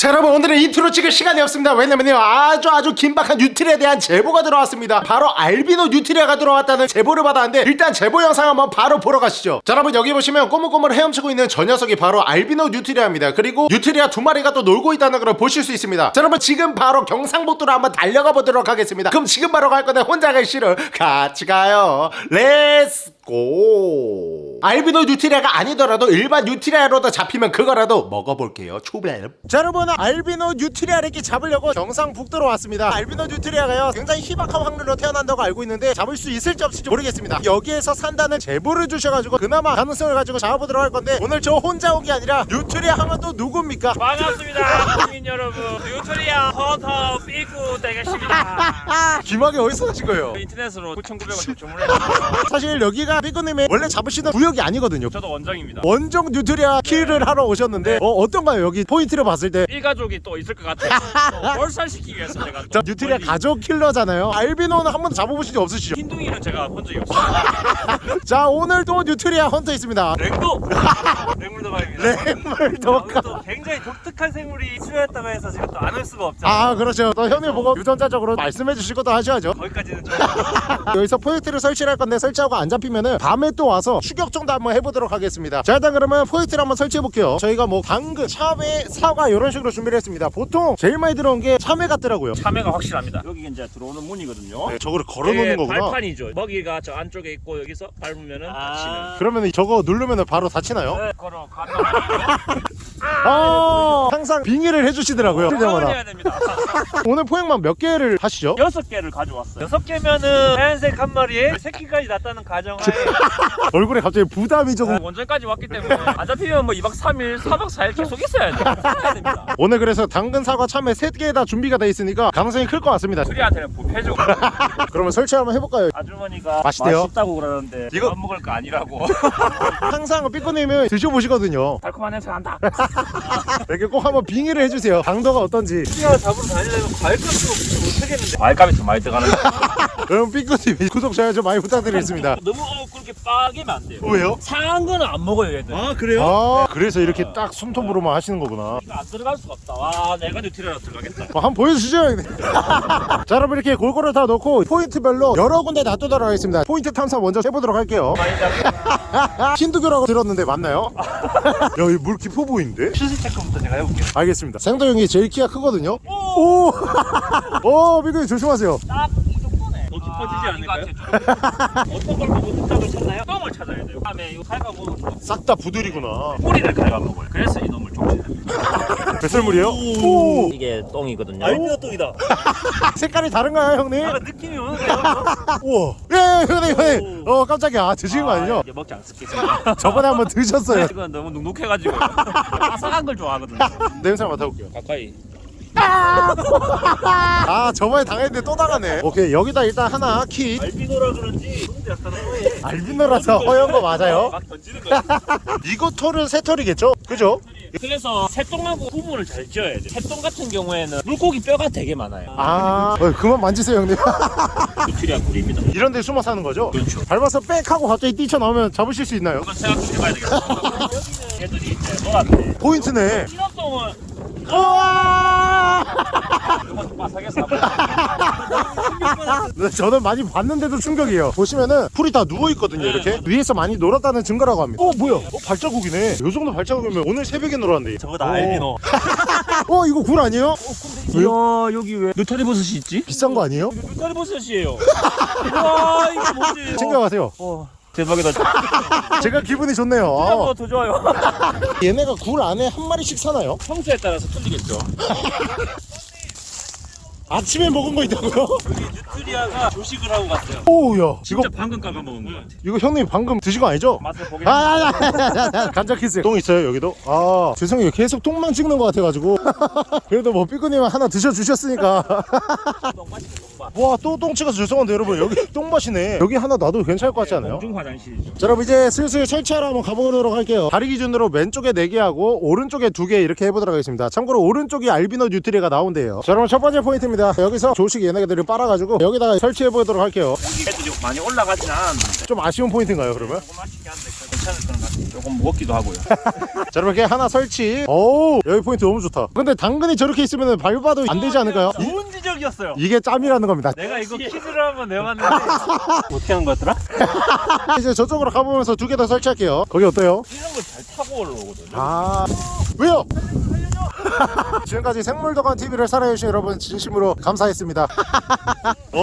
자 여러분 오늘은 인트로 찍을 시간이 없습니다. 왜냐면요 아주 아주 긴박한 뉴트리아에 대한 제보가 들어왔습니다. 바로 알비노 뉴트리아가 들어왔다는 제보를 받았는데 일단 제보 영상 한번 바로 보러 가시죠. 자 여러분 여기 보시면 꼬물꼬물 헤엄치고 있는 저 녀석이 바로 알비노 뉴트리아입니다. 그리고 뉴트리아 두 마리가 또 놀고 있다는 걸 보실 수 있습니다. 자 여러분 지금 바로 경상북도로 한번 달려가 보도록 하겠습니다. 그럼 지금 바로 갈 건데 혼자 갈 싫어. 같이 가요. Let's go. 알비노 뉴트리아가 아니더라도 일반 뉴트리아로도 잡히면 그거라도 먹어볼게요. 초블 자 여러분 알비노 뉴트리아를 잡으려고 경상북도로 왔습니다. 알비노 뉴트리아가요 굉장히 희박한 확률로 태어난다고 알고 있는데 잡을 수 있을지 없을지 모르겠습니다. 여기에서 산다는 제보를 주셔가지고 그나마 가능성을 가지고 잡아보도록 할 건데 오늘 저 혼자 온 게 아니라 뉴트리아 하면 또 누굽니까? 반갑습니다 국민 여러분. 유토리아 헌터 삐꾸 되겠습니다. 김학이 어디서 사신 거예요? 인터넷으로 9,900원 주문했어요 사실 여기가 삐꾸님의 원래 잡으시는 구역이 아니거든요. 저도 원정입니다. 원정 뉴트리아 kill을 하러 오셨는데 어, 어떤가요? 여기 포인트를 봤을 때? 일가족이 또 있을 것 같아요. 또 몰살시키기 위해서 제가 자, 또 뉴트리아 멀리- 가족 킬러잖아요. 알비노는 한 번도 잡아보신 적 없으시죠? 흰둥이는 제가 본 적이 없어요. 자 오늘 또 뉴트리아 헌터 있습니다. 생도 생물도감입니다. 생물도감 또 굉장히 독특한 생물이 출현했다고 해서 지금 또 안 올 수가 없잖아요 아 그렇죠. 또 형님 보고 유전자적으로 말씀해 주실 것도 하셔야죠. 거기까지는 좀 여기서 포인트를 설치를 할 건데 설치하고 안 잡히면은 밤에 또 와서 추격 정도 한번 해보도록 하겠습니다. 자 일단 그러면 포인트를 한번 설치해 볼게요. 저희가 뭐 당근, 참외, 사과 이런 식으로 준비를 했습니다. 보통 제일 많이 들어온 게 참외 같더라고요. 참외가 확실합니다. 여기 이제 들어오는 문이거든요. 네, 저거를 걸어놓는 이게 거구나. 발판이죠. 먹이가 저 안쪽에 있고 여기서 밟으면은 닫히는. 그러면 저거 누르면 바로 닫히나요? 네, 걸어 아 항상 빙의를 해주시더라고요. 해야 됩니다. 오늘 포획만 몇 개를 하시죠? 여섯 개를 가져왔어요. 여섯 개면은 하얀색 한 마리에 새끼까지 났다는 가정하에 얼굴에 갑자기 부담이 조금 원전까지 왔기 때문에 안 잡히면 뭐 2박 3일, 4박 4일 계속 있어야 돼요. 오늘 그래서 당근, 사과, 참외 세 개 다 준비가 돼 있으니까 가능성이 클 것 같습니다 수리한테는 부패죠. 그러면 설치 한번 해볼까요? 아주머니가 맛있대요? 맛있다고 그러는데 이거- 이거 안 먹을 거 아니라고. 항상 삐꾸님은 드셔보시거든요 달콤한 냄새 난다. 이렇게 꼭 한번 빙 의를 해주세요. 당도가 어떤지. 수리하 잡으러 다니려면 과일값도 못 하겠는데. 과일값이 좀 많이 들어가는 거. 여러분 삐꾸님 구독 좋아요 좀 많이 부탁드리겠습니다 너무 어, 그렇게 빠개면 안 돼요. 왜요? 상한 거는 안 먹어요 얘들. 아 그래요? 아 그래서 이렇게 딱 숨통으로만 하시는 거구나 이거 안 들어갈 수가 없다. 와 내가 뉴트리아로 들어가겠다. 뭐 한번 보여주시죠 형님 자 여러분 이렇게 골고루 다 넣고 포인트별로 여러 군데 놔두도록 하겠습니다 포인트 탐사 먼저 해보도록 할게요. 흰둥이라고 들었는데 맞나요? 야이 물 깊어 보이는데? 수심 체크부터 제가 해볼게요. 알겠습니다 생도 형이 제일 키가 크거든요 오! 오 미국님 조심하세요 딱이 정도네. 더 깊어지지 않을까요? 어떤 걸 보고 흔적을 찾나요? 똥을 찾아야 돼요. 다음에 이거 갉아 먹으면 싹다 부들이구나 뿌리를 먹어요. 그래서 이놈을 족치는 배설물이에요? 오! 이게 똥이거든요. 알비노 똥이다. 색깔이 다른가요 형님? 아, 느낌이 오는데요? 우와 예 형님 형님 어 깜짝이야 아, 드시는 거 아니죠? 이제 먹지 않습니다. 저번에 한번 드셨어요 이건 너무 눅눅해가지고 아삭한 걸 좋아하거든요. 냄새 맡아볼게요 가까이. 아 저번에 당했는데 또 나가네 오케이 여기다 일단 하나 키 알비노라 그런지 근데 약간 허해. 알비노라서 허연 거 맞아요? 막 던지는 거야. 이거 털은 새 털이겠죠? 그죠? 그래서 새똥하고 구분을 잘 지어야 돼. 새똥 같은 경우에는 물고기 뼈가 되게 많아요. 아 어, 그만 만지세요 형님 뉴트리아 굴입니다. 이런 데 숨어 사는 거죠? 그렇죠. 밟아서 빽 하고 갑자기 뛰쳐나오면 잡으실 수 있나요? 이건 생각 좀 해봐야 되겠다. 여기는 애들이 이제 놀았네. 포인트네 똥은 우와! 네, 저는 많이 봤는데도 충격이에요. 보시면은 풀이 다 누워있거든요 이렇게. 위에서 많이 놀았다는 증거라고 합니다. 어 뭐야? 어 발자국이네. 요 정도 발자국이면 오늘 새벽에 놀았는데. 저거 다 알비노. 어 이거 굴 아니에요? 이야 여기 왜 느타리 버섯이 있지? 비싼 거 아니에요? 느타리 버섯이에요. 와 이게 뭐지? 챙겨가세요. 어, 대박이다. 제가 기분이 좋네요 아, 더 좋아요. 얘네가 굴 안에 한 마리씩 사나요? 평수에 따라서 틀리겠죠. 아침에 먹은 거 있다고요? 여기 뉴트리아가 조식을 하고 갔어요. 오우야 이거 진짜 방금 깎아 먹은 거 같아. 이거 형님 방금 드신 거 아니죠? 맛을 보게. 아, 아, 아, 아, 아, 간장 키스 똥 있어요 여기도? 아 죄송해요 계속 똥만 찍는 것 같아가지고 그래도 뭐 삐꾸님 하나 드셔 주셨으니까 와 또 똥 찍어서 죄송한데 여러분 여기 똥맛이네 여기 하나 놔도 괜찮을 것 같지 않아요? 공중 화장실이죠. 자 여러분 이제 슬슬 설치하러 한번 가보도록 할게요 다리 기준으로 왼쪽에 4개 하고 오른쪽에 2개 이렇게 해보도록 하겠습니다 참고로 오른쪽이 알비노 뉴트리가 나온대요 자 여러분 첫 번째 포인트입니다 여기서 조식 얘네들을 빨아가지고 여기다가 설치해보도록 할게요 애들이 많이 올라가진 않았는데 좀 아쉬운 포인트인가요 그러면? 조금 아쉽게 한데 괜찮을 거는. 조금 무겁기도 하고요. 자 여러분 이렇게 하나 설치 오 여기 포인트 너무 좋다 근데 당근이 저렇게 있으면 밟아도 안 되지 않을까요? 좋은 지적이었어요. 이게 짬이라는 겁니다 내가 이거 퀴즈를 한번 내봤는데 어떻게 하는 거였더라? 이제 저쪽으로 가보면서 두개더 설치할게요 거기 어때요? 이런 걸잘 타고 올라오거든요. 아 왜요? 지금까지 생물도감 TV를 사랑해주신 여러분 진심으로 감사했습니다. 오!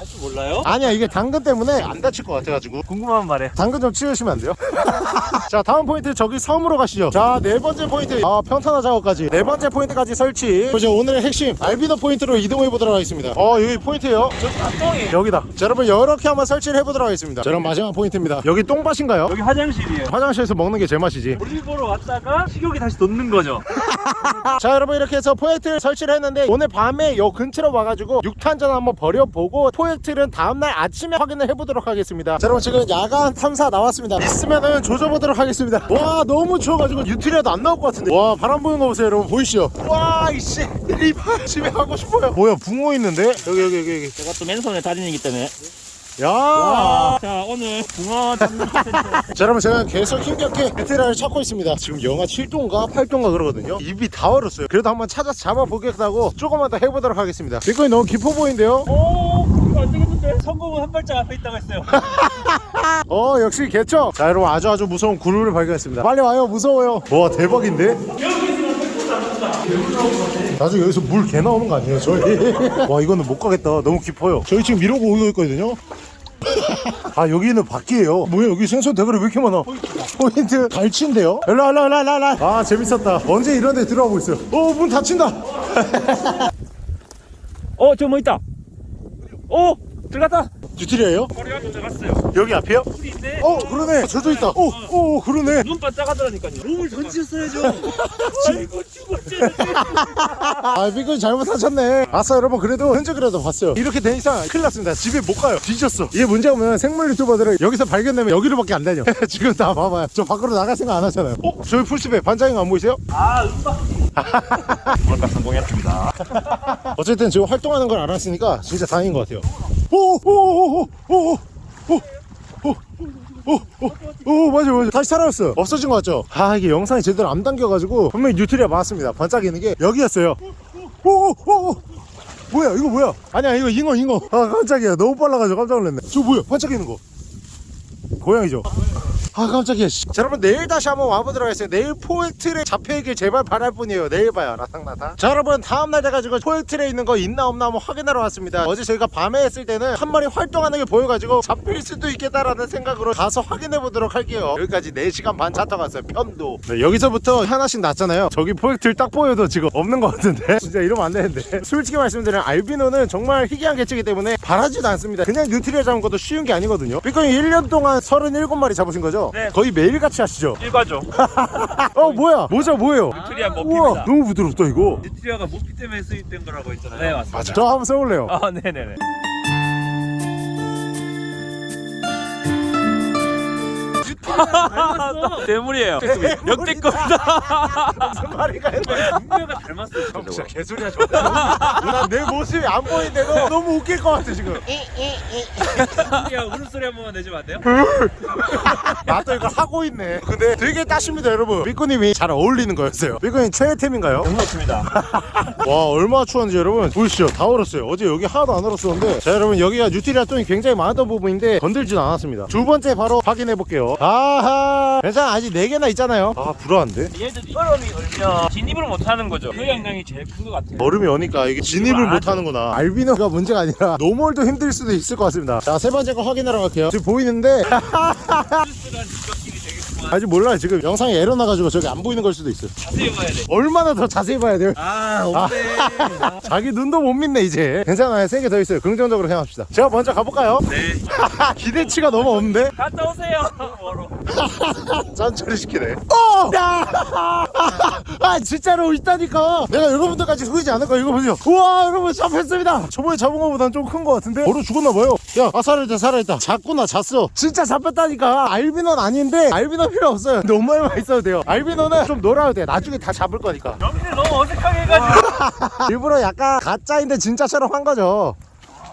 할줄 몰라요? 아니야 이게 당근 때문에 안 닫힐 것 같아가지고. 궁금한 말에 당근 좀 치우시면 안 돼요? 자 다음 포인트 저기 섬으로 가시죠. 자 네 번째 포인트. 아 평탄화 작업까지. 네 번째 포인트까지 설치. 이제 오늘의 핵심. 알비노 포인트로 이동해 보도록 하겠습니다. 어 여기 포인트예요. 저 똥이 여기다. 자 여러분 이렇게 한번 설치를 해보도록 하겠습니다. 자 그럼 마지막 포인트입니다. 여기 똥밭인가요? 여기 화장실이에요. 화장실에서 먹는 게 제맛이지. 볼일 보러 왔다가 식욕이 다시 돋는 거죠. 자 여러분 이렇게 해서 포획트를 설치를 했는데 오늘 밤에 요 근처로 와가지고 6탄전 한번 버려보고 포획트는 다음날 아침에 확인을 해보도록 하겠습니다. 자 여러분 지금 야간 탐사 나왔습니다. 있으면은 조져보도록 하겠습니다. 와 너무 추워가지고 유틸이라도 안 나올 것 같은데. 와 바람 부는 거 보세요 여러분. 보이시죠? 와 이씨. 이발 집에 가고 싶어요. 뭐야 붕어 있는데? 여기 여기 여기 여기. 제가 또 맨손에 달인이기 때문에. 야. 자 오늘 붕어 잡는 컨텐츠. 자 여러분 제가 계속 힘겹게 베테랑을 찾고 있습니다. 지금 영하 7도인가 8도인가 그러거든요. 입이 다 얼었어요. 그래도 한번 찾아서 잡아보겠다고 조금만 더 해보도록 하겠습니다. 비코이 너무 깊어 보이는데요? 오 이거 안 되겠는데? 성공은 한 발짝 앞에 있다고 했어요. 어 역시 개척. 자 여러분 아주 아주 무서운 구름을 발견했습니다. 빨리 와요. 무서워요. 와 대박인데? 나중에 여기서 물 개 나오는 거 아니에요 저희? 와 이거는 못 가겠다. 너무 깊어요. 저희 지금 이러고 오고 있거든요 아 여기는 밖이에요. 뭐야 여기 생선 대가리 왜 이렇게 많아? 포인트. 갈치인데요? 일로 일로 일로 일로 아 재밌었다. 언제 이런 데 들어가고 있어요? 어 문 닫힌다. 어 저 뭐 있다. 오 들어갔다. 뉴트리아예요? 앞에 들어갔어요. 여기 앞이요? 물이 있네. 어 그러네 저도 있다 오, 오 그러네 눈 반짝하더라니까요. 몸을 던지셨어야죠. 아이고 죽었지. 아 비건 잘못하셨네 아싸 여러분 그래도 흔적이라도 봤어요 이렇게 된 이상 큰일 났습니다 집에 못 가요 뒤졌어 이게 문제가 뭐냐면 생물 유튜버들은 여기서 발견되면 여기로밖에 안 다녀 지금 다 봐봐요 저 밖으로 나갈 생각 안 하잖아요 어? 저희 풀숲에 반장님 안 보이세요? 아 음악. 뭔가 성공했습니다. 어쨌든 지금 활동하는 걸 알았으니까 진짜 다행인 것 같아요 오오오오오오오오오오 오, 맞아, 맞아. 다시 살아났어. 없어진 것 같죠? 아, 이게 영상이 제대로 안 담겨가지고, 분명히 뉴트리아 맞았습니다. 반짝이는 게 여기였어요. 오, 오, 오, 오. 뭐야, 이거 뭐야? 아니야, 이거 잉어, 잉어. 아, 깜짝이야. 너무 빨라가지고 깜짝 놀랐네. 저 뭐야? 반짝이는 거. 고양이죠? 아 깜짝이야 씨. 자 여러분 내일 다시 한번 와보도록 하겠습니다. 내일 포획틀에 잡혀있길 제발 바랄 뿐이에요. 내일 봐요 라상라상. 자 여러분 다음날 돼가지고 포획틀에 있는 거 있나 없나 한번 확인하러 왔습니다. 어제 저희가 밤에 했을 때는 한 마리 활동하는 게 보여가지고 잡힐 수도 있겠다라는 생각으로 가서 확인해 보도록 할게요. 여기까지 4시간 반 차 타고 왔어요 편도. 네, 여기서부터 하나씩 놨잖아요. 저기 포획틀 딱 보여도 지금 없는 것 같은데? 진짜 이러면 안 되는데. 솔직히 말씀드리면 알비노는 정말 희귀한 개체이기 때문에 바라지도 않습니다. 그냥 뉴트리아 잡은 것도 쉬운 게 아니거든요. 비건이 1년 동안 37마리 잡으신 거죠? 네. 거의 매일같이 하시죠? 일과죠. 어 뭐야 모자 뭐예요? 뉴트리아 우와 모핍니다. 너무 부드럽다 이거 뉴트리아가 모피 때문에 수입된 거라고 했잖아요. 네 맞습니다. 저 한번 써볼래요 아 네네네. 대물이에요. 역대급이다. 무슨 말인가 했네 분명가 닮았어요. 진짜 개소리야 저 난 내 모습이 안 보이는데도 너무 웃길 것 같아 지금. 야 울음소리 한 번만 내주면 안 돼요? 나도 이걸 하고 있네. 근데 되게 따숩니다 여러분. 삐꾸님이 잘 어울리는 거였어요. 삐꾸님 최애템인가요? 그렇습니다. 와 얼마나 추웠는지 여러분. 보이시죠? 다 얼었어요. 어제 여기 하나도 안 얼었었는데. 자 여러분 여기가 뉴트리아 똥이 굉장히 많았던 부분인데 건들지는 않았습니다. 두 번째 바로 확인해 볼게요. 아 하. 괜찮아 아직 4개나 있잖아요. 아 불안한데? 얘들이 얼음이 얼면 진입을 못 하는 거죠. 그 영향이 제일 큰 것 같아요. 얼음이 오니까 이게 진입을 안못 하죠. 하는구나. 알비노가 문제가 아니라 normal도 힘들 수도 있을 것 같습니다. 자 세 번째 거 확인하러 갈게요. 지금 보이는데 아직 몰라요 지금 영상에 에러 나가지고 저기 안 보이는 걸 수도 있어 자세히 봐야 돼. 얼마나 더 자세히 봐야 돼요 아 없네. 자기 눈도 못 믿네 이제 괜찮아요 세개 더 있어요 긍정적으로 생각합시다 제가 먼저 가볼까요? 네. 기대치가 너무 없는데 갔다 오세요. 뭐로? 짠처리 시키네 어! 야! 아 진짜로 있다니까 내가 여러분들까지 속이지 않을 거야 이거 보세요 우와 여러분 잡혔습니다 저번에 잡은 거보단 좀 큰 거 같은데 얼어 죽었나 봐요 야 아, 살아있다 살아있다. 잤구나 잤어. 진짜 잡혔다니까. 알비노는 아닌데 알비노 필요 없어요. 너무만 있어도 돼요. 알비노는 좀 놀아도 돼. 나중에 다 잡을 거니까. 정신을 너무 어색하게 해가지고. 일부러 약간 가짜인데 진짜처럼 한 거죠.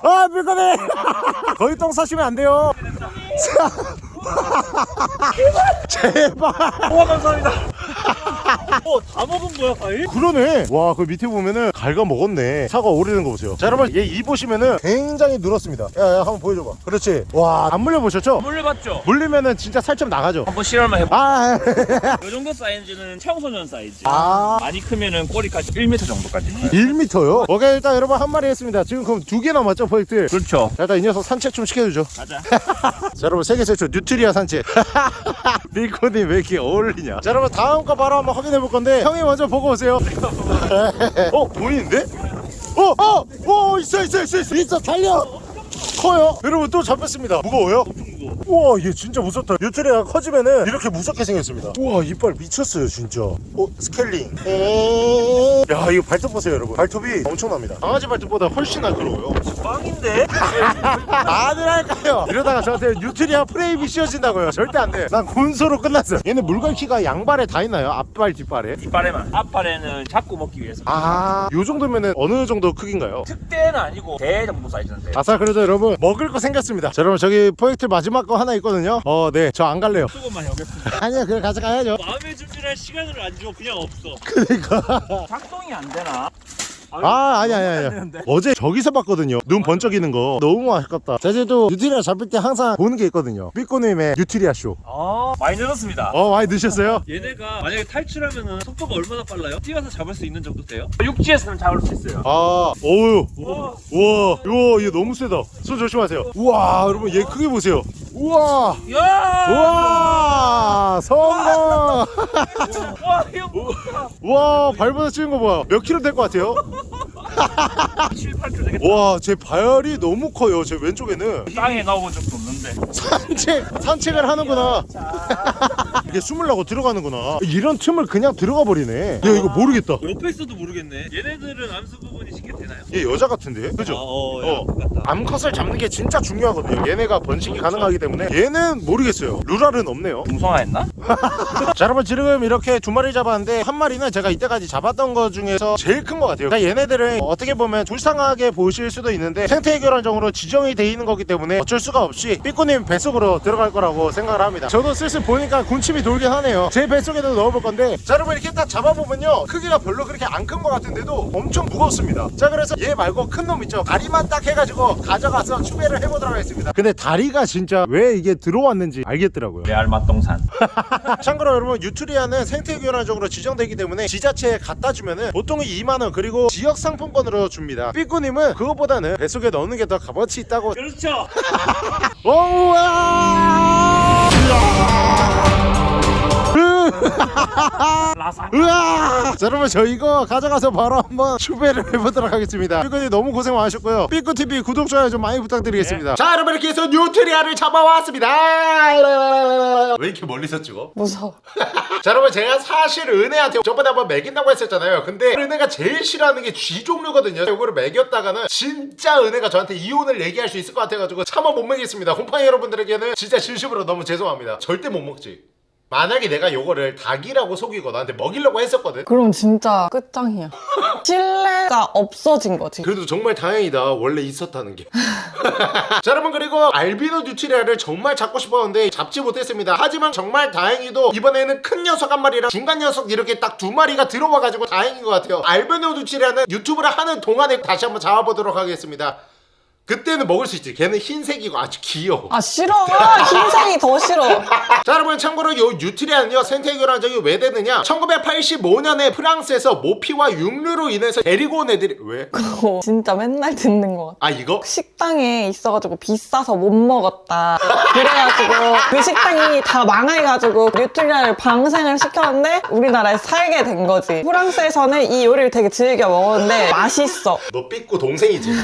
아 물건에 거기 똥 싸시면 안 돼요. 자, 제발. 우와 감사합니다. 어 다 먹은 거야 과일? 그러네 와 그 밑에 보면은 갈가 먹었네 사과 오래된 거 보세요 자 여러분 얘 이 보시면은 굉장히 늘었습니다 야야 한번 보여줘봐 그렇지 와 안 물려보셨죠? 물려봤죠? 물리면은 진짜 살점 나가죠 한번 실험을 해봐. 아, 이 정도 사이즈는 청소년 사이즈. 아 많이 크면은 꼬리까지 1m 정도까지 커요. 1m요? 오케이 일단 여러분 한 마리 했습니다 지금 그럼 두 개 남았죠 포획틀 그렇죠. 자 일단 이 녀석 산책 좀 시켜주죠 가자. 자 여러분 세계 최초 뉴트리아 산책 밀코님 왜 이렇게 어울리냐 자 여러분 다음 거 바로 한번 확인해 볼 건데 형이 먼저 보고 오세요 어 보이는데? 어! 어! 어 있어 있어 있어 있어 있어 달려 커요 여러분 또 잡혔습니다 무거워요? 우와 얘 진짜 무섭다 뉴트리아가 커지면은 이렇게 무섭게 생겼습니다 우와 이빨 미쳤어요 진짜 어 스케일링 오. 야 이거 발톱 보세요 여러분 발톱이 엄청납니다 강아지 발톱보다 훨씬 날카로워요 빵인데? 다들 할까요? 이러다가 저한테 뉴트리아 프레임이 씌워진다고요 절대 안돼 난 군소로 끝났어요 얘는 물갈퀴가 양발에 다 있나요? 앞발 뒷발에? 이빨에만. 앞발에는 잡고 먹기 위해서. 아, 요 정도면은 어느 정도 크기인가요? 특대는 아니고 대 정도 사이즈인데. 아싸 그래도 여러분 먹을 거 생겼습니다 자 여러분 저기 포획틀 마지막 거 하나 있거든요 어 네 저 안 갈래요 조금만 해보겠습니다. 아니야 그래 가져가야죠 마음의 준비를 할 시간을 안 줘. 그냥 없어. 그러니까 작동이 안 되나? 아 아니 아니 아니. 어제 저기서 봤거든요 눈 번쩍이는 거 너무 아깝다 제주도 뉴트리아 잡을 때 항상 보는 게 있거든요 삐꾸님의 뉴트리아 쇼아 많이 늘었습니다. 어 많이 드셨어요? 얘네가 만약에 탈출하면은 속도가 얼마나 빨라요? 뛰어서 잡을 수 있는 정도 돼요? 육지에서는 잡을 수 있어요. 아 어우 우와. 우와 이거 얘 너무 세다 손 조심하세요 우와 여러분 얘 크게 보세요 우와 야! 우와 성공 와 이거 뭐야? 우와 발보다 찍은 거 봐요 몇 킬로 될 것 같아요? 7, 8kg 되겠다. 와 제 발이 너무 커요 제 왼쪽에는 땅에 넣어본 적도 없는데. 산책 산책을 하는구나 이게 숨을 나고 들어가는구나 이런 틈을 그냥 들어가 버리네 야 이거 모르겠다 옆에 있어도 모르겠네. 얘네들은 암수 부분이 쉽게 되나요? 얘 여자 같은데 그죠? 어, 어. 같다. 암컷을 잡는 게 진짜 중요하거든요 얘네가 번식이 가능하기 때문에 얘는 모르겠어요 루랄은 없네요 중성화했나? 자 여러분 지금 이렇게 두 마리 잡았는데 한 마리는 제가 이때까지 잡았던 것 중에서 제일 큰 것 같아요 그러니까 얘네들은 어떻게 보면 불쌍하게 보실 수도 있는데 생태계란정으로 지정이 돼 있는 거기 때문에 어쩔 수가 없이 삐꾸님 뱃속으로 들어갈 거라고 생각을 합니다. 저도 슬슬 보니까 군침이 돌긴 하네요. 제 뱃속에도 넣어볼 건데. 자 여러분 이렇게 딱 잡아보면요. 크기가 별로 그렇게 안 큰 것 같은데도 엄청 무겁습니다. 자 그래서 얘 말고 큰 놈 있죠. 다리만 딱 해가지고 가져가서 추배를 해보도록 하겠습니다. 근데 다리가 진짜 왜 이게 들어왔는지 알겠더라고요. 레알 맛동산. 참고로 여러분 유트리아는 생태교란적으로 지정되기 때문에 지자체에 갖다 주면은 보통 2만원 그리고 지역 상품권으로 줍니다. 삐꾸님은 그것보다는 뱃속에 넣는 게 더 값어치 있다고. 그렇죠. 오우와 라사. 으아! 자 여러분 저 이거 가져가서 바로 한번 추배를 해보도록 하겠습니다. 삐꾸님 너무 고생 많으셨고요. 삐꾸TV 구독 좋아요 좀 많이 부탁드리겠습니다. 자 여러분 이렇게 해서 뉴트리아를 잡아왔습니다. 왜 이렇게 멀리서 찍어? 무서워. 자 여러분 제가 사실 은혜한테 저번에 한번 먹인다고 했었잖아요. 근데 은혜가 제일 싫어하는 게 쥐 종류거든요. 이거를 먹였다가는 진짜 은혜가 저한테 이혼을 얘기할 수 있을 것 같아가지고 차마 못 먹겠습니다. 곰팡이 여러분들에게는 진짜 진심으로 너무 죄송합니다. 절대 못 먹지 만약에 내가 요거를 닭이라고 속이고 나한테 먹이려고 했었거든. 그럼 진짜 끝장이야. 신뢰가 없어진 거지. 그래도 정말 다행이다. 원래 있었다는 게. 자 여러분 그리고 알비노 뉴트리아를 정말 잡고 싶었는데 잡지 못했습니다. 하지만 정말 다행히도 이번에는 큰 녀석 한 마리랑 중간 녀석 이렇게 딱 두 마리가 들어와가지고 다행인 것 같아요. 알비노 뉴트리아는 유튜브를 하는 동안에 다시 한번 잡아보도록 하겠습니다 그때는 먹을 수 있지 걔는 흰색이고 아주 귀여워 아 싫어. 흰색이 더 싫어. 자 여러분 참고로 요 뉴트리아는요 생태교란종이 왜 되느냐 1985년에 프랑스에서 모피와 육류로 인해서 데리고 온 애들이 왜? 그거 진짜 맨날 듣는 거 같아. 아 이거? 식당에 있어가지고 비싸서 못 먹었다. 그래가지고 그 식당이 다 망해가지고 뉴트리아를 방생을 시켰는데 우리나라에 살게 된 거지. 프랑스에서는 이 요리를 되게 즐겨 먹었는데 맛있어. 너 삐꾸 동생이지.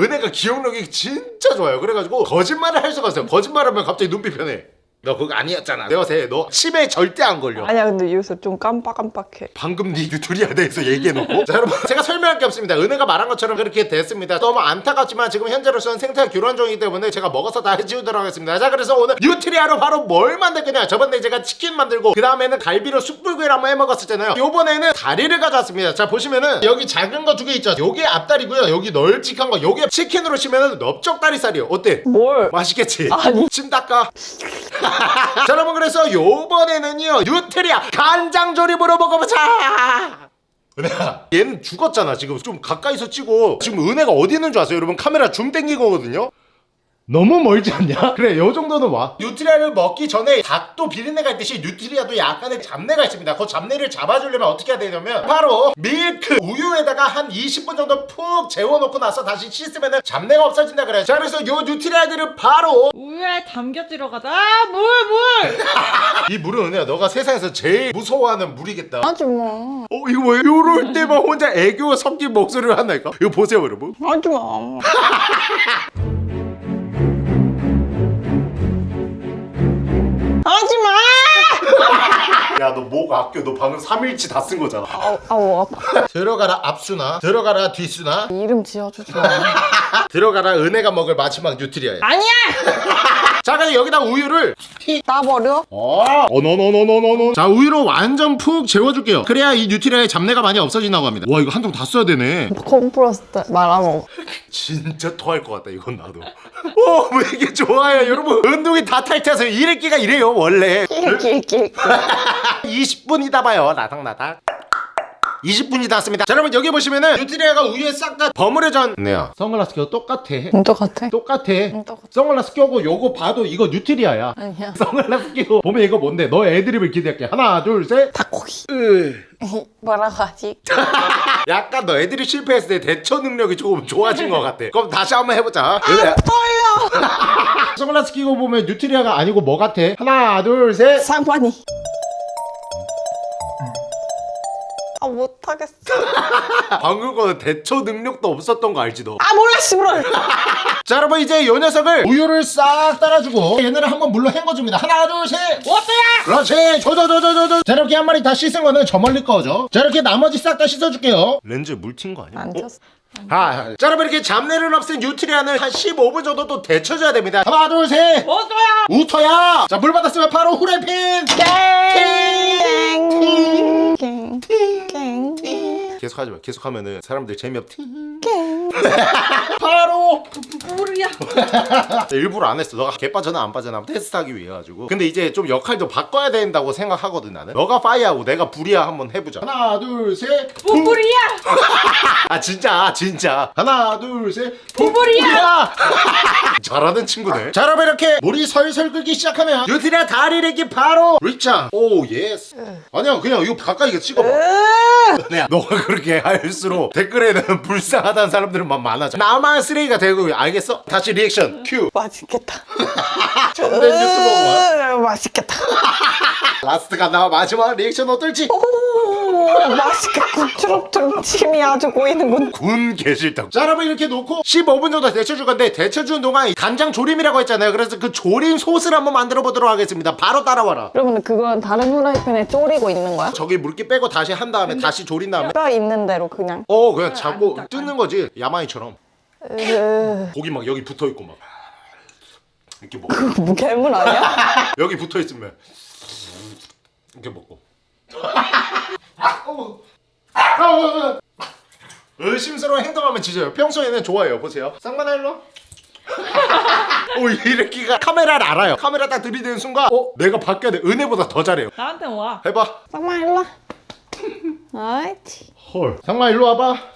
은혜가 기억력이 진짜 좋아요. 그래가지고 거짓말을 할 수가 없어요. 거짓말하면 갑자기 눈빛 변해. 너 그거 아니었잖아. 내가 세 너 치매 절대 안 걸려. 아니야 근데 요새 좀 깜빡깜빡해. 방금 니 뉴트리아에 대해서 얘기해놓고. 자 여러분 제가 설명할 게 없습니다. 은혜가 말한 것처럼 그렇게 됐습니다. 너무 안타깝지만 지금 현재로서는 생태 교란 중이기 때문에 제가 먹어서 다 해치우도록 하겠습니다. 자 그래서 오늘 뉴트리아로 바로 뭘 만들 거냐. 저번에 제가 치킨 만들고 그 다음에는 갈비로 숯불구이를 한번 해먹었었잖아요. 요번에는 다리를 가져왔습니다. 자 보시면은 여기 작은 거 두 개 있죠? 요게 앞다리고요. 여기 널찍한 거. 요게 치킨으로 치면은 넓적 다리살이에요. 어때? 뭘? 맛있겠지? 아니. 침 닦아 자 여러분 그래서 요번에는요 뉴트리아 간장 조림으로 먹어보자. 은혜야 얘는 죽었잖아 지금. 좀 가까이서 찍어 지금 은혜가 어디 있는 줄 아세요? 여러분 카메라 줌 땡긴 거거든요 너무 멀지 않냐? 그래 요 정도는 와. 뉴트리아를 먹기 전에 닭도 비린내가 있듯이 뉴트리아도 약간의 잡내가 있습니다. 그 잡내를 잡아주려면 어떻게 해야 되냐면 바로 밀크 우유에다가 한 20분 정도 푹 재워놓고 나서 다시 씻으면 잡내가 없어진다 그래요. 자 그래서 요 뉴트리아들을 바로 우유에 담겨 들어가자. 아, 물, 물! 이 물은 은혜야 너가 세상에서 제일 무서워하는 물이겠다. 하지마 어 이거 뭐야 요럴 때만 혼자 애교 섞인 목소리를 한다니까? 이거 보세요 여러분. 하지마 하지마! 야 너 목 아껴? 너 방금 3일치 다 쓴 거잖아. 아우 아우 아파. 들어가라 앞수나. 들어가라 뒤수나. 이름 지어주지 마. 들어가라 은혜가 먹을 마지막 뉴트리아야. 아니야 자 그럼 여기다 우유를 나버려? 어. 어너너너너너너 자 우유로 완전 푹 재워줄게요. 그래야 이 뉴트리아의 잡내가 많이 없어진다고 합니다. 와 이거 한 통 다 써야 되네. 콤프로스 말아먹어. 진짜 토할 것 같다 이건 나도. 어왜 이게 좋아요? 여러분 운동이 다 탈퇴해서 이래끼가 이래요 원래. 낄낄낄. 20분이다 봐요. 나닥나닥 20분이 닿았습니다. 자 여러분 여기 보시면은 뉴트리아가 우유에 싹 다 버무려져 네요. 선글라스 껴도 똑같아. 똑같아. 똑같아. 똑같아. 선글라스 껴고 요거 봐도 이거 뉴트리아야. 아니야. 선글라스 끼고 보면 이거 뭔데? 너 애드립을 기대할게. 하나 둘셋. 닭고기. 으. 뭐라고 하지? 약간 너 애들이 실패했을 때 대처 능력이 조금 좋아진 것 같아. 그럼 다시 한번 해보자. 그래. 떨려. 선글라스 끼고 보면 뉴트리아가 아니고 뭐 같아? 하나 둘셋. 상관이 아 못하겠어. 방금 거는 대처 능력도 없었던 거 알지 너? 아 몰라 씨부럴 자 여러분 이제 이 녀석을 우유를 싹 따라주고 얘네를 한번 물로 헹궈줍니다. 하나 둘셋. 어때야? 그렇지. 조조조조조조 자 이렇게 한 마리 다 씻은 거는 저 멀리 꺼져 자 이렇게 나머지 싹 다 씻어줄게요. 렌즈 물튄 거 아니야? 안 튀었어. 아, 자 여러분 이렇게 잡내를 없앤 뉴트리아는 한 15분 정도 또 데쳐줘야 됩니다. 하나 둘셋. 어때야? 우터야 자 물 받았으면 바로 후라이팬. 땡땡땡땡 계속 하지 마. 계속 하면은 사람들 재미없 바로 물이야. 일부러 안 했어. 너가 개 빠져나 안 빠져나 테스트하기 위해 가지고. 근데 이제 좀 역할도 바꿔야 된다고 생각하거든 나는. 너가 파이하고 내가 불이야 한번 해보자. 하나 둘 셋. 뿌뿌리야. 아 진짜 진짜. 하나 둘 셋. 뿌뿌리야. 잘하는 친구네. 자 여러분 이렇게 물이 설설 끓기 시작하면 유티라 다리 내기 바로 리짱. 오 예스. 아니야 그냥 이거 가까이 찍어봐. 야 너가 그렇게 할수록 댓글에는 불쌍하다는 사람들은 막 많아져. 나만 쓰레기가 되고 알겠어? 다시 리액션 큐. 맛있겠다 전된 유튜버가 으, 맛있겠다 라스트가 나와 마지막 리액션 어떨지 초록초록 침이 아주 고이는군 군 개실당 자 여러분 이렇게 놓고 15분 정도 데쳐줄 건데 데쳐주는 동안 간장 조림이라고 했잖아요. 그래서 그 조림 소스를 한번 만들어 보도록 하겠습니다. 바로 따라와라. 여러분 그건 다른 후라이팬에 졸이고 있는 거야? 저기 물기 빼고 다시 한 다음에 다시 조린 다음에. 뼈 있는 대로 그냥. 어 그냥 잡고 뜯는 거지. 야마이처럼. 으, 고기 막 여기 붙어있고 막. 이렇게 먹고. 뭐 괴물 아니야? 여기 붙어있으면. 이렇게 먹고. 어머. 아, 의심스러운 행동하면 지져요. 평소에는 좋아해요. 보세요. 쌍만아 일로 오 이래끼가 카메라를 알아요. 카메라 딱 들이대는 순간 어? 내가 바뀌어야 돼. 은혜보다 더 잘해요. 나한테 와. 해봐. 쌍마 일로 와. 아이치. 헐. 상마 일로 와봐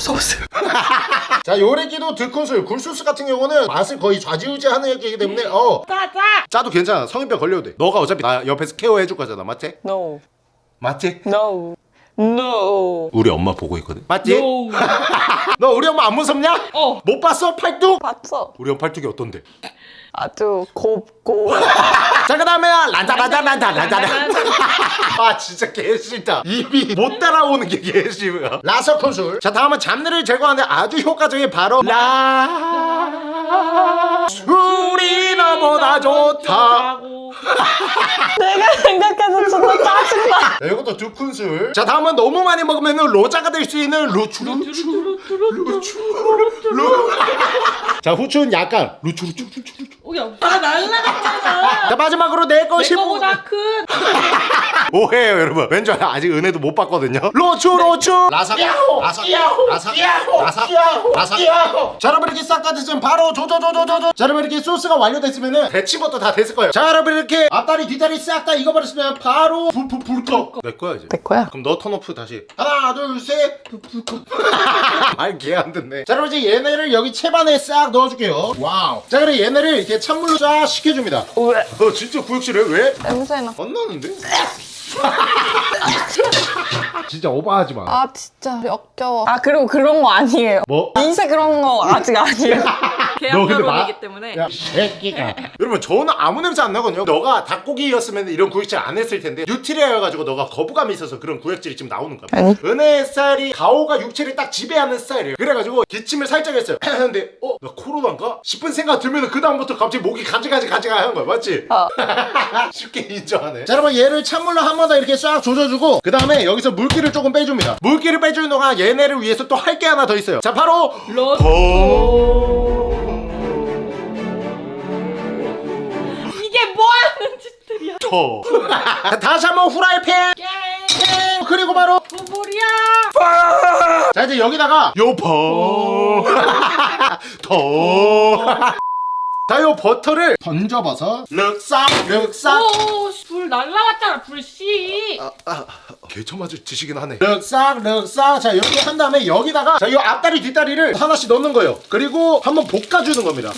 소스 자 요래기도 두 큰술 굴소스 같은 경우는 맛을 거의 좌지우지하는 애기이기 때문에 어 짜짜. 짜도 괜찮아 성인병 걸려도 돼 너가 어차피 나 옆에서 케어해 줄 거잖아 맞지? No. 맞지? No. No. 우리 엄마 보고 있거든 맞지? No. 너 우리 엄마 안 무섭냐? 어. 못 봤어? 팔뚝? 봤어. 우리 엄마 팔뚝이 어떤데? 아주 곱고. 자 그다음에 란자 란자 란자 란자 아 진짜 개싫다. 입이 못 따라오는 게 개싫어 라서 콘술 자 다음은 잡내를 제거하는 아주 효과적인 바로 라. 술이 너무나 좋다. 내가 생각해서 진짜 짜증나. 자, 이것도 두 큰술. 자 다음은 너무 많이 먹으면 로자가 될 수 있는 루추 루추 루추 루. 자 후추는 약간 루추 루추 루추 루추 오야, 나 날라갔잖아. 자 마지막으로 내내 것이 거보다 큰. 오해요 여러분. 왠지 알아? 아직 은혜도 못 봤거든요. 로추 로추 라삭 라삭 라삭 라삭 라삭 자 여러분 이렇게 싹 다 됐으면 바로 조조조조조조. 자 여러분 이렇게 소스가 완료됐으면 대치부터 다 됐을 거예요. 자 여러분 이렇게 앞다리 뒷다리 싹 다 익어버렸으면 바로 불불불꺼 내 거야 이제 내 거야. 그럼 너 턴오프 다시 하나 둘셋 말 개안 듣네 자 여러분 이제 얘네를 여기 채반에 싹 넣어줄게요 와우 자 그래 얘네를 이렇게 찬물로 쫙 식혀줍니다 왜? 너 진짜 구역질해 왜? 냄새나. 안 나는데? 진짜 오버하지 마. 아 진짜 역겨워. 아 그리고 그런 거 아니에요. 뭐? 인쇄 그런 거 아직 아니에요. 계약결혼이기 때문에. 야, 새끼가. 여러분, 저는 아무 냄새 안 나거든요. 너가 닭고기였으면 이런 구역질 안 했을 텐데, 뉴트리아여가지고 너가 거부감이 있어서 그런 구역질이 지금 나오는 거야. 아니. 은혜의 스타일이 가오가 육체를 딱 지배하는 스타일이에요. 그래가지고 기침을 살짝 했어요. 근데, 어? 나 코로나인가? 싶은 생각 들면 그 다음부터 갑자기 목이 가지가지 가지가 하는 거야. 맞지? 어. 쉽게 인정하네. 자, 여러분, 얘를 찬물로 한 번 더 이렇게 싹 조져주고, 그 다음에 여기서 물기를 조금 빼줍니다. 물기를 빼주는 동안 얘네를 위해서 또 할 게 하나 더 있어요. 자, 바로, 로또. 하는 짓들이야? 더. 다시 한번 후라이팬. 그리고 바로 부부리야. 자 이제 여기다가 요퍼 더. 자, 요 버터를 던져봐서 륵싹 륵싹 오, 불 날라갔잖아, 불씨. 개처맞을 지시긴 하네 륵싹 륵싹 자 이렇게 한 다음에 여기다가 자이 앞다리 뒷다리를 하나씩 넣는 거예요 그리고 한번 볶아주는 겁니다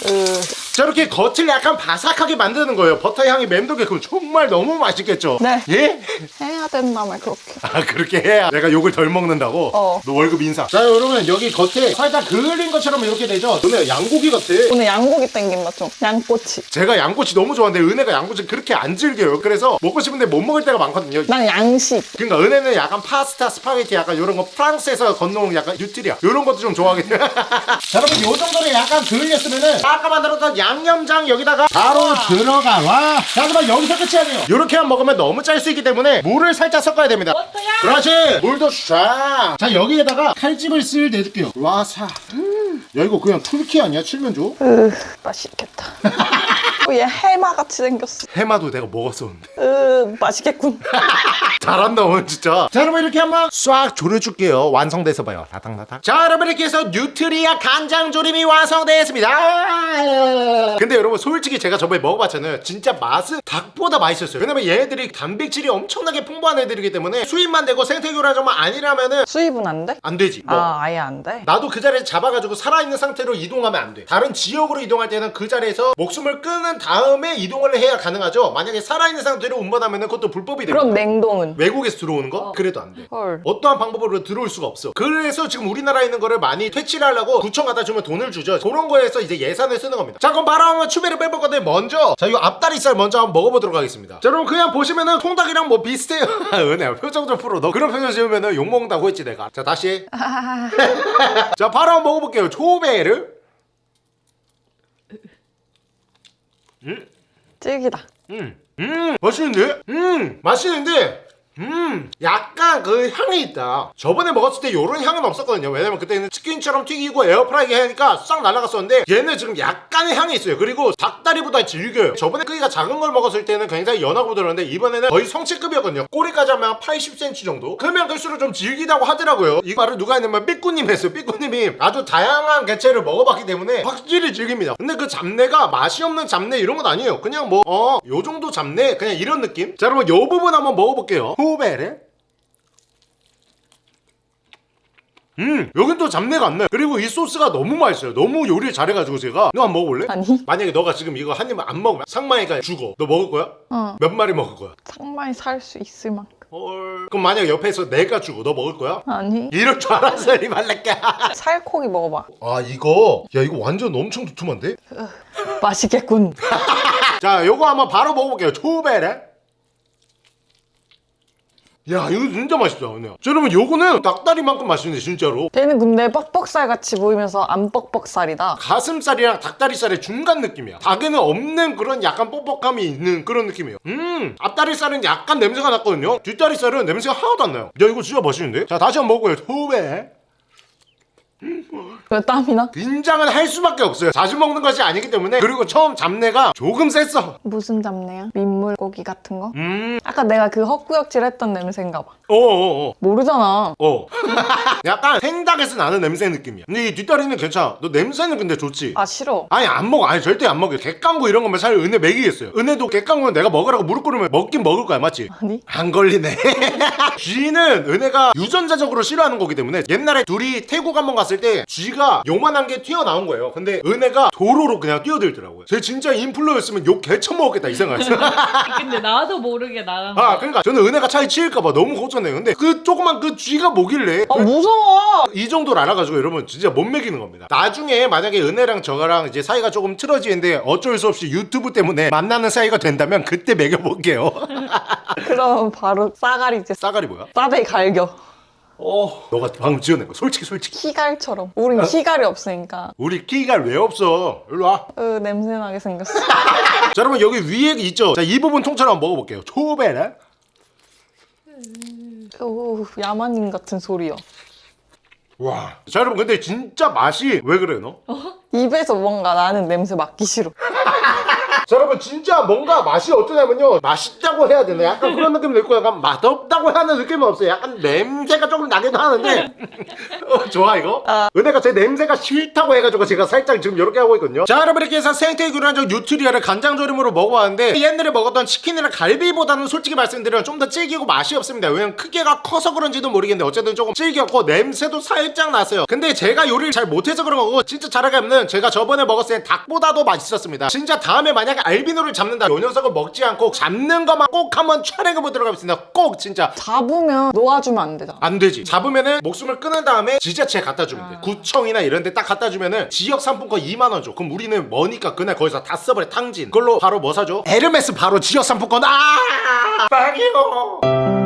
자 이렇게 겉을 약간 바삭하게 만드는 거예요 버터 향이 맴돌게 그럼 정말 너무 맛있겠죠 네. 예? 해야 된다며 그렇게. 아 그렇게 해야 내가 욕을 덜 먹는다고? 어. 너 월급 인상 자 여러분 여기 겉에 살짝 그을린 것처럼 이렇게 되죠 너네 양고기 같아 오늘 양고기 땡긴다 좀. 양꼬치. 제가 양꼬치 너무 좋아하는데 은혜가 양꼬치 그렇게 안 즐겨요. 그래서 먹고 싶은데 못 먹을 때가 많거든요. 난 양식. 그러니까 은혜는 약간 파스타, 스파게티 약간 이런 거 프랑스에서 건너온 약간 뉴트리아. 이런 것도 좀 좋아하긴 해요. 자 여러분 요 정도로 약간 그을렸으면은 아까 만들었던 양념장 여기다가 바로 들어가 와. 자, 그러면 여기서 끝이 아니에요 요렇게 만 먹으면 너무 짤 수 있기 때문에 물을 살짝 섞어야 됩니다. 버터야. 그렇지. 물도 쫙자 여기에다가 칼집을 쓸 내줄게요. 와사. 음. 야 이거 그냥 툴키 아니야 칠면조 으 맛있겠다. 어, 얘 해마 같이 생겼어. 해마도 내가 먹었었는데 으 맛있겠군. 잘한다 오늘 진짜 자 여러분 이렇게 한번 싹 졸여줄게요 완성돼서 봐요 다닥다닥 자 여러분 이렇게 해서 뉴트리아 간장 조림이 완성되었습니다 근데 여러분 솔직히 제가 저번에 먹어봤잖아요 진짜 맛은 닭보다 맛있었어요 왜냐면 얘네들이 단백질이 엄청나게 풍부한 애들이기 때문에 수입만 되고 생태교란 정말 아니라면은 수입은 안 돼? 안 되지 뭐. 아 아예 안 돼? 나도 그 자리에서 잡아가지고 살아있는 상태로 이동하면 안 돼. 다른 지역으로 이동할 때는 그 자리에서 목숨을 끊은 다음에 이동을 해야 가능하죠. 만약에 살아있는 상태로 운반하면 그것도 불법이 됩니다. 그럼 냉동은? 외국에서 들어오는 거? 그래도 안 돼. 헐. 어떠한 방법으로 들어올 수가 없어. 그래서 지금 우리나라에 있는 거를 많이 퇴치를 하려고 구청 갖다 주면 돈을 주죠. 그런 거에서 이제 예산을 쓰는 겁니다. 자, 그럼 바로 한번 추배를 빼볼 건데 먼저 자, 이 앞다리살 먼저 한번 먹어보도록 하겠습니다. 자, 여러분 그냥 보시면은 통닭이랑 뭐 비슷해요. 은혜야 표정 좀 풀어. 너 그런 표정 지으면은 욕 먹는다고 했지 내가. 자, 다시. 자, 바로 한번 먹어볼게요. 초베 르. 찔기다. 음, 음, 맛있는데? 음, 맛있는데? 음, 약간 그 향이 있다. 저번에 먹었을 때 요런 향은 없었거든요. 왜냐면 그때는 치킨처럼 튀기고 에어프라이기 하니까 싹 날아갔었는데 얘는 지금 약간의 향이 있어요. 그리고 닭다리보다 질겨요. 저번에 크기가 작은 걸 먹었을 때는 굉장히 연하고 부드러운데 이번에는 거의 성체급이었거든요. 꼬리까지 하면 80cm 정도? 그러면 클수록 좀 질기다고 하더라고요. 이 말을 누가 했냐면 삐꾸님 했어요. 삐꾸님이 아주 다양한 개체를 먹어봤기 때문에 확실히 질깁니다. 근데 그 잡내가 맛이 없는 잡내 이런 건 아니에요. 그냥 뭐, 어, 요 정도 잡내? 그냥 이런 느낌? 자, 여러분 요 부분 한번 먹어볼게요. 호베레? 음 여긴 또 잡내가 안 나요. 그리고 이 소스가 너무 맛있어요. 너무 요리를 잘해가지고 제가. 너 한번 먹어볼래? 아니. 만약에 너가 지금 이거 한 입만 안 먹으면 상마이가 죽어. 너 먹을 거야? 어. 몇 마리 먹을 거야? 상만히 살수 있을 만큼. 헐. 그럼 만약에 옆에서 내가 죽어 너 먹을 거야? 아니. 이럴 줄 알았어 이 말랄게 살코기 먹어봐. 아 이거? 야 이거 완전 엄청 두툼한데? 맛있겠군. 자 요거 한번 바로 먹어볼게요. 초베레 야 이거 진짜 맛있다 그냥 자, 여러분 요거는 닭다리만큼 맛있네 진짜로. 얘는 근데 뻑뻑살 같이 보이면서 안 뻑뻑살이다. 가슴살이랑 닭다리살의 중간 느낌이야. 닭에는 없는 그런 약간 뻑뻑함이 있는 그런 느낌이에요. 음 앞다리살은 약간 냄새가 났거든요. 뒷다리살은 냄새가 하나도 안 나요. 야 이거 진짜 맛있는데? 자 다시 한번 먹어요. 초베 왜 땀이나? 긴장은 할 수밖에 없어요 자주 먹는 것이 아니기 때문에 그리고 처음 잡내가 조금 셌어 무슨 잡내야? 민물고기 같은 거? 음 아까 내가 그 헛구역질 했던 냄새인가 봐 어어어 모르잖아 어. 약간 생닭에서 나는 냄새 느낌이야. 근데 이 뒷다리는 괜찮아. 너 냄새는 근데 좋지? 아 싫어 아니 안 먹어. 아니 절대 안 먹어. 객강구 이런 거면 살 은혜 먹이겠어요. 은혜도 객강구는 내가 먹으라고 무릎 꿇으면 먹긴 먹을 거야, 맞지? 아니 안 걸리네. 쥐는 은혜가 유전자적으로 싫어하는 거기 때문에 옛날에 둘이 태국 한번 갔을 때 쥐가 요만한 게 튀어나온 거예요. 근데 은혜가 도로로 그냥 뛰어들더라고요. 쟤 진짜 인플루였으면 욕 개쳐 먹었겠다 이 생각했어. 근데 나도 모르게 나간 아 그러니까 저는 은혜가 차에 치일까봐 너무 걱정해요. 근데 그 조그만 그 쥐가 뭐길래 아 무서워 이 정도를 알아가지고 여러분 진짜 못 먹이는 겁니다. 나중에 만약에 은혜랑 저랑 이제 사이가 조금 틀어지는데 어쩔 수 없이 유튜브 때문에 만나는 사이가 된다면 그때 먹여볼게요. 그럼 바로 싸가리지 싸가리 뭐야? 싸대기 갈겨 어, 너가 방금 지어낸 거 솔직히 솔직히. 키갈처럼 우린 키갈이 없으니까 우리 키가 왜 없어? 일로 와. 으 냄새나게 생겼어 자 여러분 여기 위에 있죠? 자이 부분 통째로 한번 먹어볼게요. 초베네. 오 야만인 같은 소리야 와. 자 여러분 근데 진짜 맛이 왜 그래 너? 입에서 뭔가 나는 냄새 맡기 싫어 자 여러분 진짜 뭔가 맛이 어떠냐면요. 맛있다고 해야 되나? 약간 그런 느낌이 들고 약간 맛없다고 하는 느낌은 없어요. 약간 냄새가 조금 나기도 하는데. 어, 좋아 이거? 은혜가 제 냄새가 싫다고 해가지고 제가 살짝 지금 이렇게 하고 있거든요. 자 여러분 이렇게 해서 생태 교란적 뉴트리아를 간장조림으로 먹어봤는데 옛날에 먹었던 치킨이나 갈비보다는 솔직히 말씀드리면 좀 더 질기고 맛이 없습니다. 왜냐면 크기가 커서 그런지도 모르겠는데 어쨌든 조금 질겼고 냄새도 살짝 났어요. 근데 제가 요리를 잘 못해서 그런 거고 진짜 잘하겠는 제가 저번에 먹었을 땐 닭보다도 맛있었습니다. 진짜 다음에 만약에 알비노를 잡는다 요 녀석을 먹지 않고 잡는 것만 꼭 한번 촬영해보도록 하겠습니다 꼭 진짜 잡으면 놓아주면 안 되잖아 안 되지. 잡으면은 목숨을 끊은 다음에 지자체에 갖다 주면 돼. 구청이나 이런 데 딱 갖다 주면은 지역 상품권 2만 원 줘. 그럼 우리는 머니까 그날 거기서 다 써버려. 탕진. 그걸로 바로 뭐 사줘? 에르메스 바로 지역 상품권. 아! 빵이요.